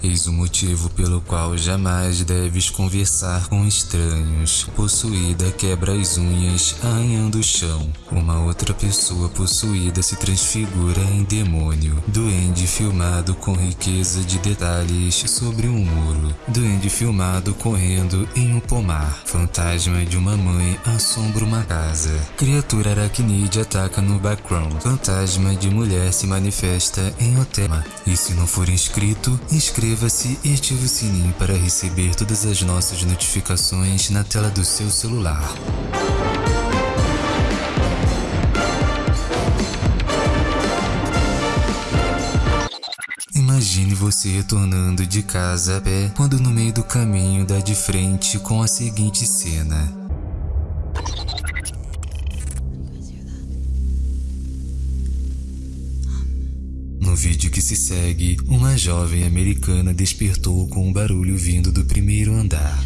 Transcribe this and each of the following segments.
Eis o motivo pelo qual jamais deves conversar com estranhos. Possuída quebra as unhas, arranhando o chão. Uma outra pessoa possuída se transfigura em demônio. Duende filmado com riqueza de detalhes sobre um muro. Duende filmado correndo em um pomar. Fantasma de uma mãe assombra uma casa. Criatura aracnide ataca no background. Fantasma de mulher se manifesta em hotel. E se não for inscrito, inscreva Inscreva-se e ative o sininho para receber todas as nossas notificações na tela do seu celular. Imagine você retornando de casa a pé quando no meio do caminho dá de frente com a seguinte cena. Vídeo que se segue, uma jovem americana despertou com um barulho vindo do primeiro andar.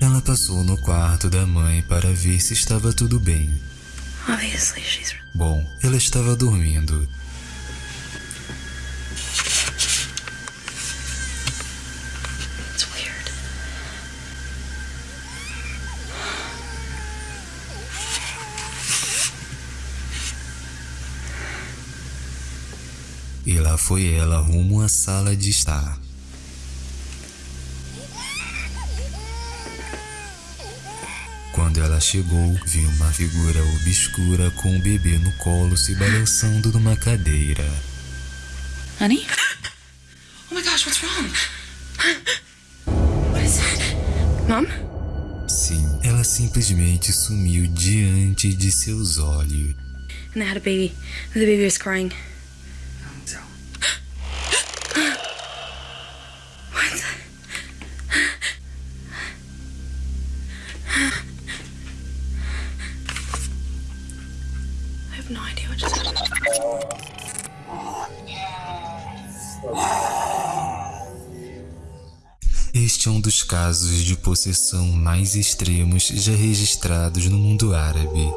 Ela passou no quarto da mãe para ver se estava tudo bem. Bom, ela estava dormindo E lá foi ela rumo à sala de estar. Quando ela chegou, viu uma figura obscura com um bebê no colo se balançando numa cadeira. Honey? Oh my gosh, what's wrong? What is it? Mom? Sim, ela simplesmente sumiu diante de seus olhos. And they had a baby. The baby was crying. Este é um dos casos de possessão mais extremos já registrados no mundo árabe.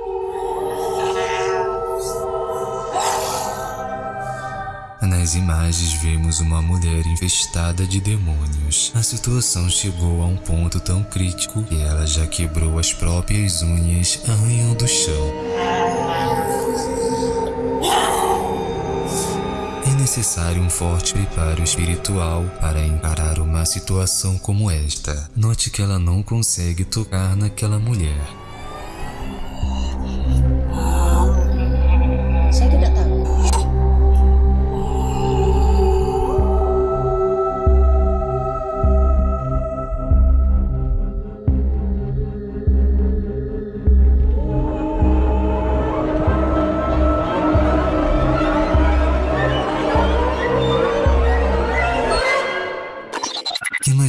Nas imagens vemos uma mulher infestada de demônios. A situação chegou a um ponto tão crítico que ela já quebrou as próprias unhas arranhando o chão. Necessário um forte preparo espiritual para encarar uma situação como esta. Note que ela não consegue tocar naquela mulher.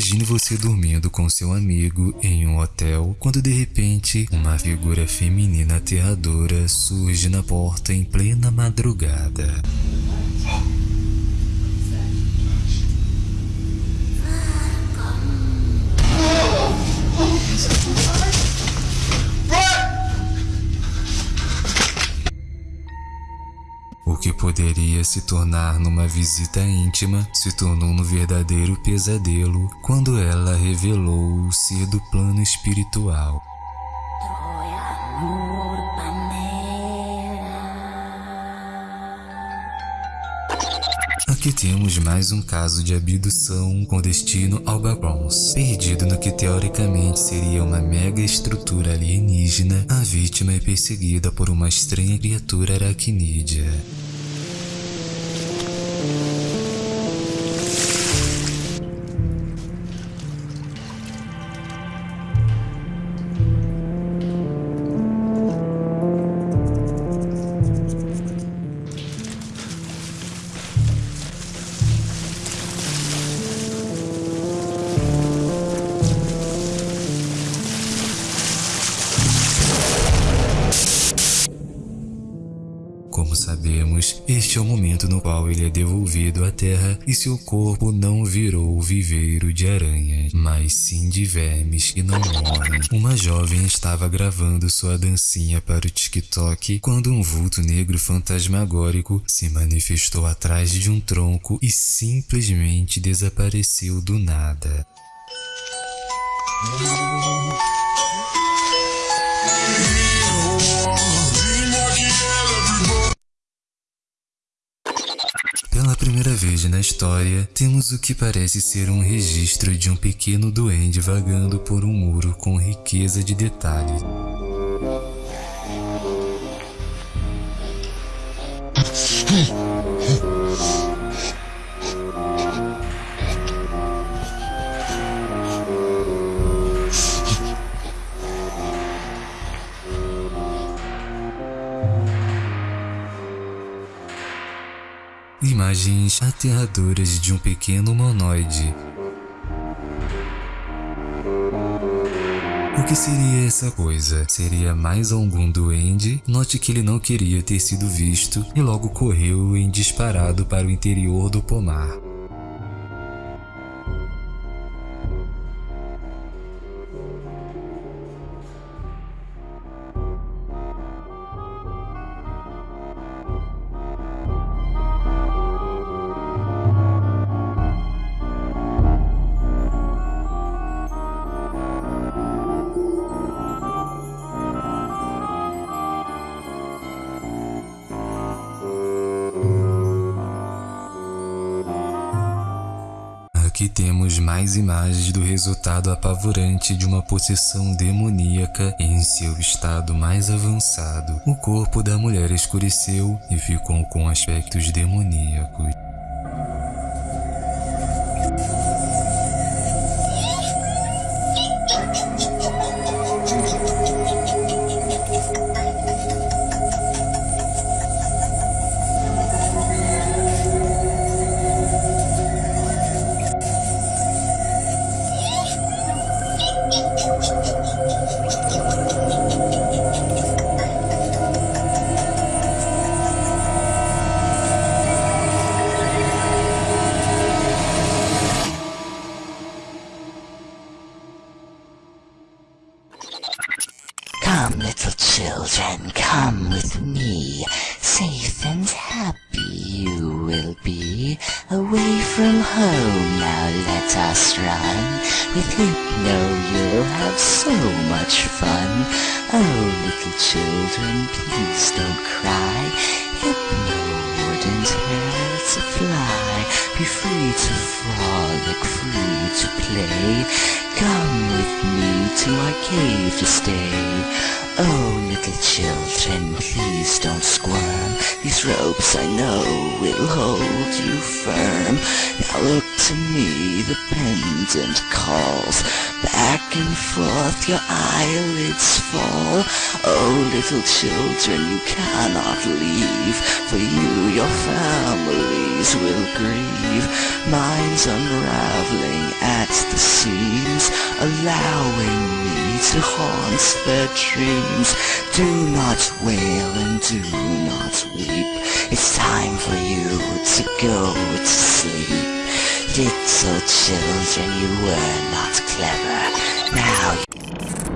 Imagine você dormindo com seu amigo em um hotel quando de repente uma figura feminina aterradora surge na porta em plena madrugada. Poderia se tornar numa visita íntima se tornou no verdadeiro pesadelo quando ela revelou ser do plano espiritual. Aqui temos mais um caso de abdução com destino ao Bronx. Perdido no que teoricamente seria uma mega estrutura alienígena, a vítima é perseguida por uma estranha criatura aracnídea. Como sabemos, Este é o momento no qual ele é devolvido à Terra e seu corpo não virou viveiro de aranhas, mas sim de vermes que não morrem. Uma jovem estava gravando sua dancinha para o TikTok quando um vulto negro fantasmagórico se manifestou atrás de um tronco e simplesmente desapareceu do nada. Na história, temos o que parece ser um registro de um pequeno duende vagando por um muro com riqueza de detalhes. Imagens aterradoras de um pequeno humanoide. O que seria essa coisa? Seria mais algum duende? Note que ele não queria ter sido visto e logo correu em disparado para o interior do pomar. Aqui temos mais imagens do resultado apavorante de uma possessão demoníaca em seu estado mais avançado. O corpo da mulher escureceu e ficou com aspectos demoníacos. Come, little children, come with me. Safe and happy you will be. Away from home, now let us run. With Hypno, you'll have so much fun. Oh, little children, please to our cave to stay. Oh, little children, please don't squirm. These ropes I know will hold you firm. Now look to me, the pendant calls. Back and forth your eyelids fall. Oh, little children, you cannot leave. For you, your families will grieve. Minds unraveling at the seams, allowing me to haunt their dreams. Do not wail and do not weep. It's time for you to go to sleep. Little children, you were not clever. Now